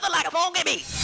mother like a monkey bee.